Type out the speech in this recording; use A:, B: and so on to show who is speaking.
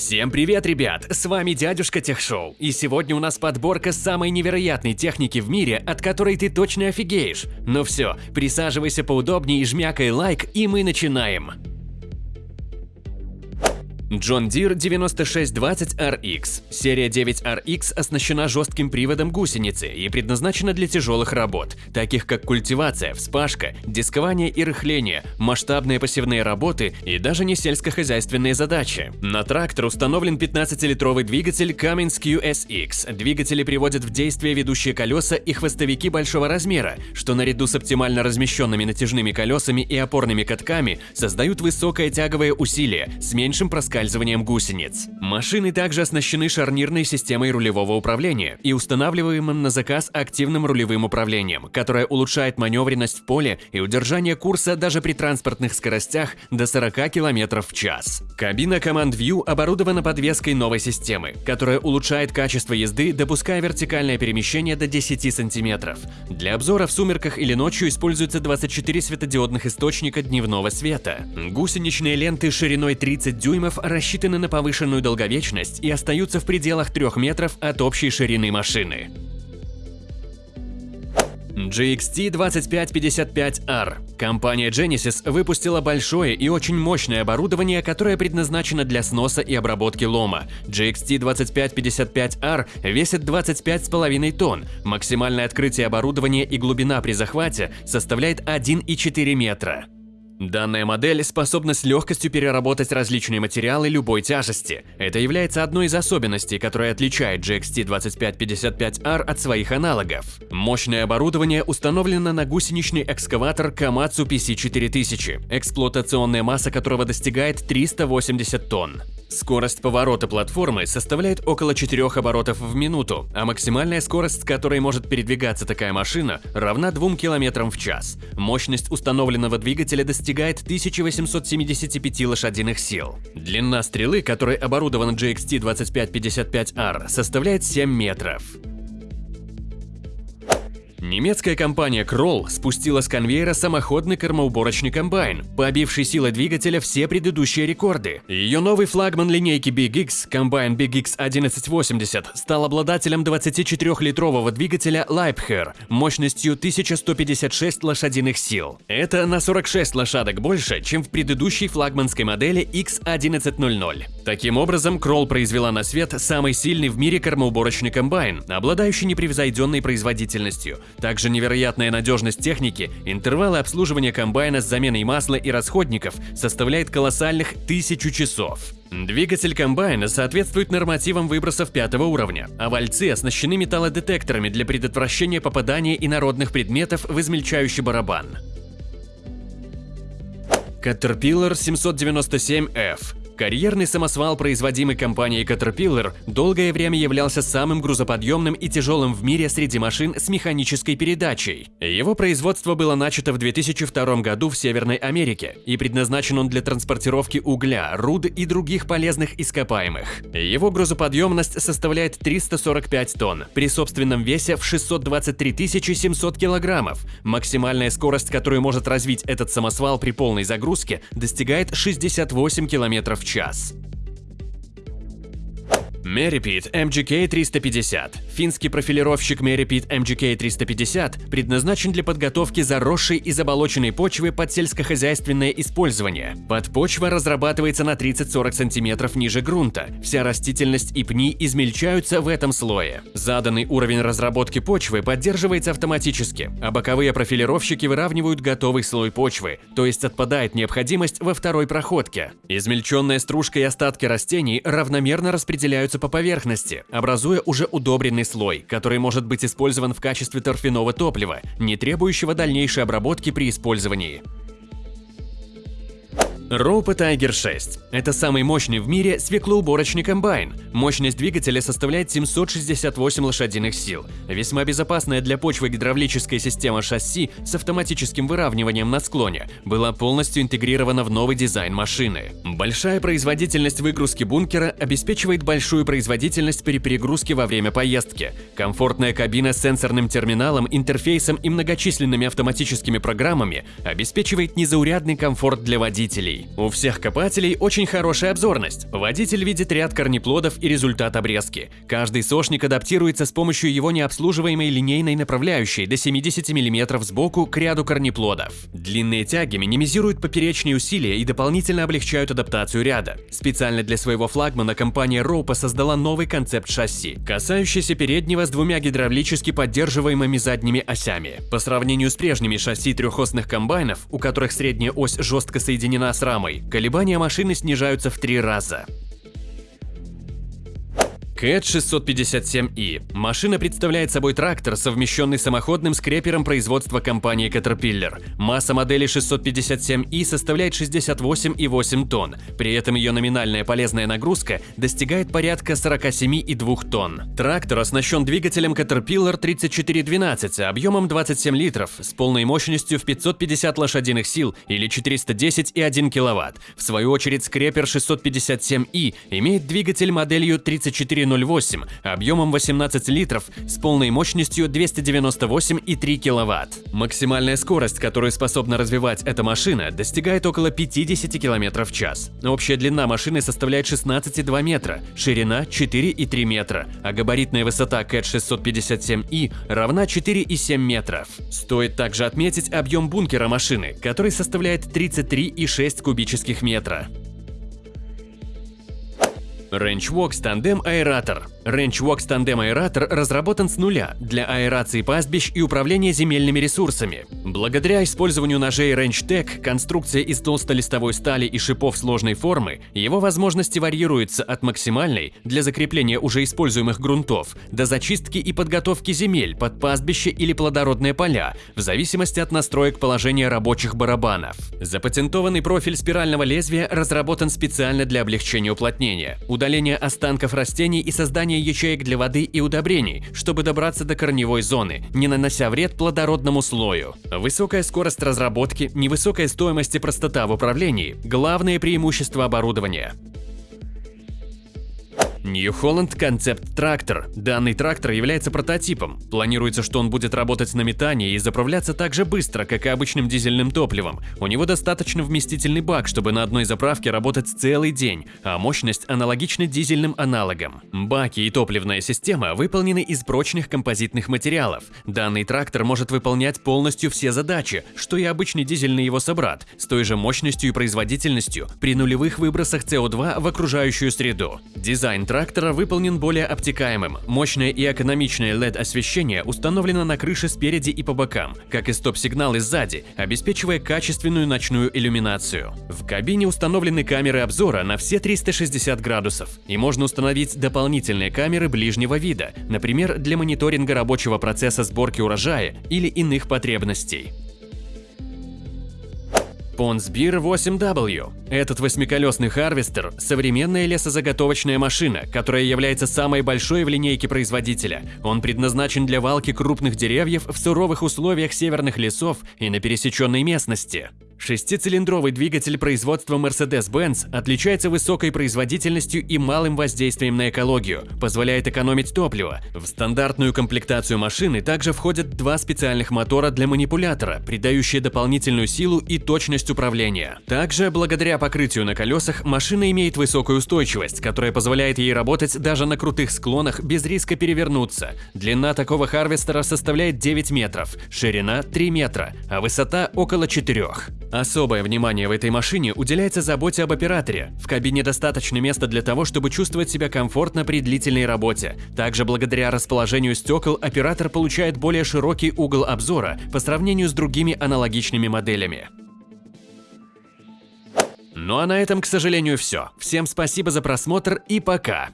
A: Всем привет, ребят! С вами дядюшка Техшоу, и сегодня у нас подборка самой невероятной техники в мире, от которой ты точно офигеешь. Ну все, присаживайся поудобнее и жмякай лайк, и мы начинаем. John Deere 9620RX. Серия 9RX оснащена жестким приводом гусеницы и предназначена для тяжелых работ, таких как культивация, вспашка, дискование и рыхление, масштабные посевные работы и даже не сельскохозяйственные задачи. На трактор установлен 15-литровый двигатель Cummins QSX. Двигатели приводят в действие ведущие колеса и хвостовики большого размера, что наряду с оптимально размещенными натяжными колесами и опорными катками создают высокое тяговое усилие с меньшим проскальзыванием проскальзыванием гусениц. Машины также оснащены шарнирной системой рулевого управления и устанавливаемым на заказ активным рулевым управлением, которое улучшает маневренность в поле и удержание курса даже при транспортных скоростях до 40 км в час. Кабина Command View оборудована подвеской новой системы, которая улучшает качество езды, допуская вертикальное перемещение до 10 см. Для обзора в сумерках или ночью используется 24 светодиодных источника дневного света. Гусеничные ленты шириной 30 дюймов рассчитаны на повышенную долговечность и остаются в пределах 3 метров от общей ширины машины. GXT2555R. Компания Genesis выпустила большое и очень мощное оборудование, которое предназначено для сноса и обработки лома. GXT2555R весит 25,5 тонн, максимальное открытие оборудования и глубина при захвате составляет 1,4 метра. Данная модель способна с легкостью переработать различные материалы любой тяжести. Это является одной из особенностей, которая отличает GXT2555R от своих аналогов. Мощное оборудование установлено на гусеничный экскаватор Komatsu PC4000, эксплуатационная масса которого достигает 380 тонн. Скорость поворота платформы составляет около 4 оборотов в минуту, а максимальная скорость, с которой может передвигаться такая машина, равна 2 км в час. Мощность установленного двигателя достигает 1875 лошадиных сил. Длина стрелы, которой оборудован GXT2555R, составляет 7 метров. Немецкая компания Kroll спустила с конвейера самоходный кормоуборочный комбайн, побивший силой двигателя все предыдущие рекорды. Ее новый флагман линейки Big X, комбайн Big X 1180, стал обладателем 24-литрового двигателя Leibherr мощностью 1156 лошадиных сил. Это на 46 лошадок больше, чем в предыдущей флагманской модели X1100. Таким образом, Kroll произвела на свет самый сильный в мире кормоуборочный комбайн, обладающий непревзойденной производительностью – также невероятная надежность техники, интервалы обслуживания комбайна с заменой масла и расходников составляет колоссальных тысячу часов. Двигатель комбайна соответствует нормативам выбросов пятого уровня, а вальцы оснащены металлодетекторами для предотвращения попадания инородных предметов в измельчающий барабан. Caterpillar 797F Карьерный самосвал, производимый компанией Caterpillar, долгое время являлся самым грузоподъемным и тяжелым в мире среди машин с механической передачей. Его производство было начато в 2002 году в Северной Америке, и предназначен он для транспортировки угля, руд и других полезных ископаемых. Его грузоподъемность составляет 345 тонн, при собственном весе в 623 700 килограммов. Максимальная скорость, которую может развить этот самосвал при полной загрузке, достигает 68 км в час. Meripit MGK-350. Финский профилировщик Meripit MGK-350 предназначен для подготовки заросшей и заболоченной почвы под сельскохозяйственное использование. Подпочва разрабатывается на 30-40 см ниже грунта. Вся растительность и пни измельчаются в этом слое. Заданный уровень разработки почвы поддерживается автоматически, а боковые профилировщики выравнивают готовый слой почвы, то есть отпадает необходимость во второй проходке. Измельченная стружка и остатки растений равномерно распределяются по поверхности, образуя уже удобренный слой, который может быть использован в качестве торфяного топлива, не требующего дальнейшей обработки при использовании. Роупа Tiger 6 – это самый мощный в мире свеклоуборочный комбайн. Мощность двигателя составляет 768 лошадиных сил. Весьма безопасная для почвы гидравлическая система шасси с автоматическим выравниванием на склоне была полностью интегрирована в новый дизайн машины. Большая производительность выгрузки бункера обеспечивает большую производительность при перегрузке во время поездки. Комфортная кабина с сенсорным терминалом, интерфейсом и многочисленными автоматическими программами обеспечивает незаурядный комфорт для водителей. Копателей. У всех копателей очень хорошая обзорность. Водитель видит ряд корнеплодов и результат обрезки. Каждый сошник адаптируется с помощью его необслуживаемой линейной направляющей до 70 мм сбоку к ряду корнеплодов. Длинные тяги минимизируют поперечные усилия и дополнительно облегчают адаптацию ряда. Специально для своего флагмана компания Роупа создала новый концепт шасси, касающийся переднего с двумя гидравлически поддерживаемыми задними осями. По сравнению с прежними шасси трехосных комбайнов, у которых средняя ось жестко соединена с рамой, колебания машины снижаются в три раза. Cat 657i. Машина представляет собой трактор, совмещенный самоходным скрепером производства компании Caterpillar. Масса модели 657i составляет 68,8 тонн, при этом ее номинальная полезная нагрузка достигает порядка 47,2 тонн. Трактор оснащен двигателем Caterpillar 3412 объемом 27 литров с полной мощностью в 550 лошадиных сил или 410,1 кВт. В свою очередь скрепер 657i имеет двигатель моделью 34 0,08 объемом 18 литров с полной мощностью 298,3 кВт. Максимальная скорость, которую способна развивать эта машина, достигает около 50 км в час. Общая длина машины составляет 16,2 метра, ширина 4,3 метра, а габаритная высота CAT 657i равна 4,7 метров. Стоит также отметить объем бункера машины, который составляет 33,6 кубических метра. RangeWorks Tandem Аэратор RangeWorks Tandem Аэратор разработан с нуля для аэрации пастбищ и управления земельными ресурсами. Благодаря использованию ножей RangeTech, конструкция из толстолистовой стали и шипов сложной формы, его возможности варьируются от максимальной для закрепления уже используемых грунтов до зачистки и подготовки земель под пастбище или плодородные поля, в зависимости от настроек положения рабочих барабанов. Запатентованный профиль спирального лезвия разработан специально для облегчения уплотнения, удаления останков растений и создания ячеек для воды и удобрений, чтобы добраться до корневой зоны, не нанося вред плодородному слою. Высокая скорость разработки, невысокая стоимость и простота в управлении – главные преимущества оборудования. New Holland Concept Tractor. Данный трактор является прототипом. Планируется, что он будет работать на метании и заправляться так же быстро, как и обычным дизельным топливом. У него достаточно вместительный бак, чтобы на одной заправке работать целый день, а мощность аналогична дизельным аналогам. Баки и топливная система выполнены из прочных композитных материалов. Данный трактор может выполнять полностью все задачи, что и обычный дизельный его собрат, с той же мощностью и производительностью при нулевых выбросах СО2 в окружающую среду. Дизайн трактора выполнен более обтекаемым. Мощное и экономичное LED-освещение установлено на крыше спереди и по бокам, как и стоп-сигналы сзади, обеспечивая качественную ночную иллюминацию. В кабине установлены камеры обзора на все 360 градусов, и можно установить дополнительные камеры ближнего вида, например, для мониторинга рабочего процесса сборки урожая или иных потребностей. Ponsse Bear 8W. Этот восьмиколесный харвестер – современная лесозаготовочная машина, которая является самой большой в линейке производителя. Он предназначен для валки крупных деревьев в суровых условиях северных лесов и на пересеченной местности. Шестицилиндровый двигатель производства Mercedes-Benz отличается высокой производительностью и малым воздействием на экологию, позволяет экономить топливо. В стандартную комплектацию машины также входят два специальных мотора для манипулятора, придающие дополнительную силу и точность управления. Также, благодаря покрытию на колесах, машина имеет высокую устойчивость, которая позволяет ей работать даже на крутых склонах без риска перевернуться. Длина такого харвестера составляет 9 метров, ширина 3 метра, а высота около 4. Особое внимание в этой машине уделяется заботе об операторе. В кабине достаточно места для того, чтобы чувствовать себя комфортно при длительной работе. Также благодаря расположению стекол оператор получает более широкий угол обзора по сравнению с другими аналогичными моделями. Ну а на этом, к сожалению, все. Всем спасибо за просмотр и пока!